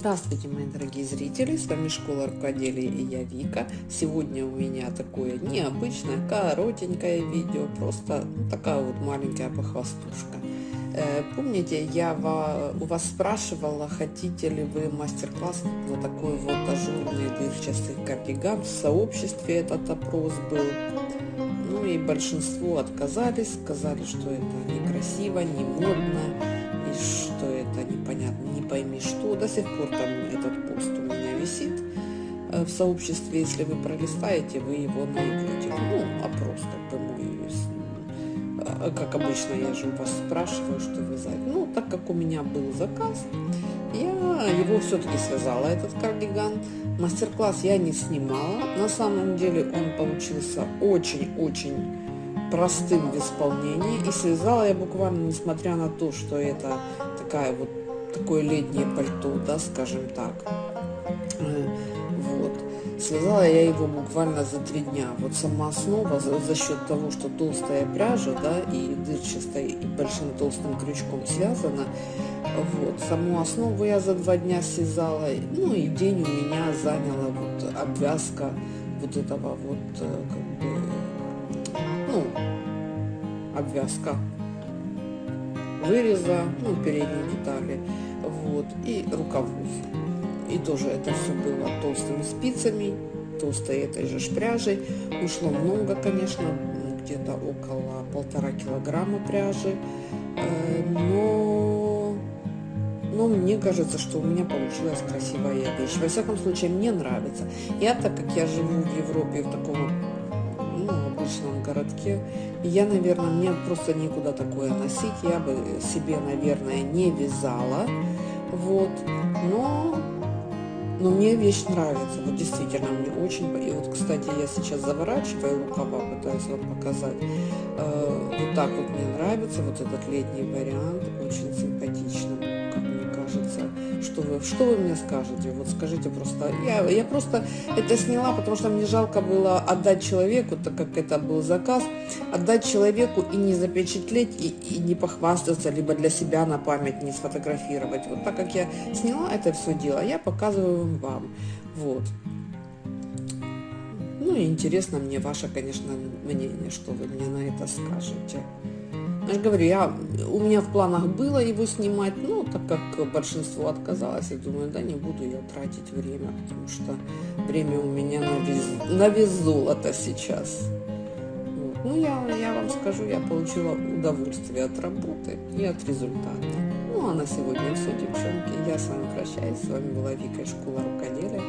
Здравствуйте, мои дорогие зрители, с вами Школа Рукоделия и я Вика. Сегодня у меня такое необычное, коротенькое видео, просто такая вот маленькая похвастушка. Э, помните, я у вас спрашивала, хотите ли вы мастер-класс на такой вот ажурный дырчатый кардиган. В сообществе этот опрос был. Ну и большинство отказались, сказали, что это некрасиво, не модно, и что пойми что. До сих пор там этот пост у меня висит э, в сообществе, если вы пролистаете, вы его найдете. Ну, опрос как бы мой, э, как обычно, я же у вас спрашиваю, что вы за Ну, так как у меня был заказ, я его все-таки связала, этот кардиган. Мастер-класс я не снимала. На самом деле он получился очень-очень простым в исполнении. И связала я буквально, несмотря на то, что это такая вот такое летнее пальто, да, скажем так. Э, вот. Связала я его буквально за три дня. Вот сама основа за, за счет того, что толстая пряжа, да, и дырчатая, и большим толстым крючком связана, вот, саму основу я за два дня связала, ну и день у меня заняла вот обвязка вот этого вот, э, как бы, ну, обвязка выреза, ну, передней детали, вот, и рукавов. И тоже это все было толстыми спицами, толстой этой же пряжей. Ушло много, конечно, где-то около полтора килограмма пряжи, э, но, но мне кажется, что у меня получилась красивая вещь. Во всяком случае, мне нравится. Я, так как я живу в Европе, в таком обычном городке. я, наверное, мне просто некуда такое носить. Я бы себе, наверное, не вязала. Вот. Но, но мне вещь нравится. Вот действительно, мне очень... И вот, кстати, я сейчас заворачиваю рукава, пытаюсь вам показать. Э, вот так вот мне нравится. Вот этот летний вариант. Очень симпатично что вы, мне скажете? Вот скажите просто. Я, я просто это сняла, потому что мне жалко было отдать человеку, так как это был заказ, отдать человеку и не запечатлеть, и, и не похвастаться, либо для себя на память не сфотографировать. Вот так как я сняла это все дело, я показываю вам. Вот. Ну и интересно мне ваше, конечно, мнение, что вы мне на это скажете. Я же говорю, я, у меня в планах было его снимать, но так как большинство отказалось, я думаю, да не буду я тратить время, потому что время у меня на вес, на вес сейчас. Вот. Ну, я, я вам скажу, я получила удовольствие от работы и от результата. Ну, а на сегодня все, девчонки. Я с вами прощаюсь. С вами была Вика из школы рукоделия.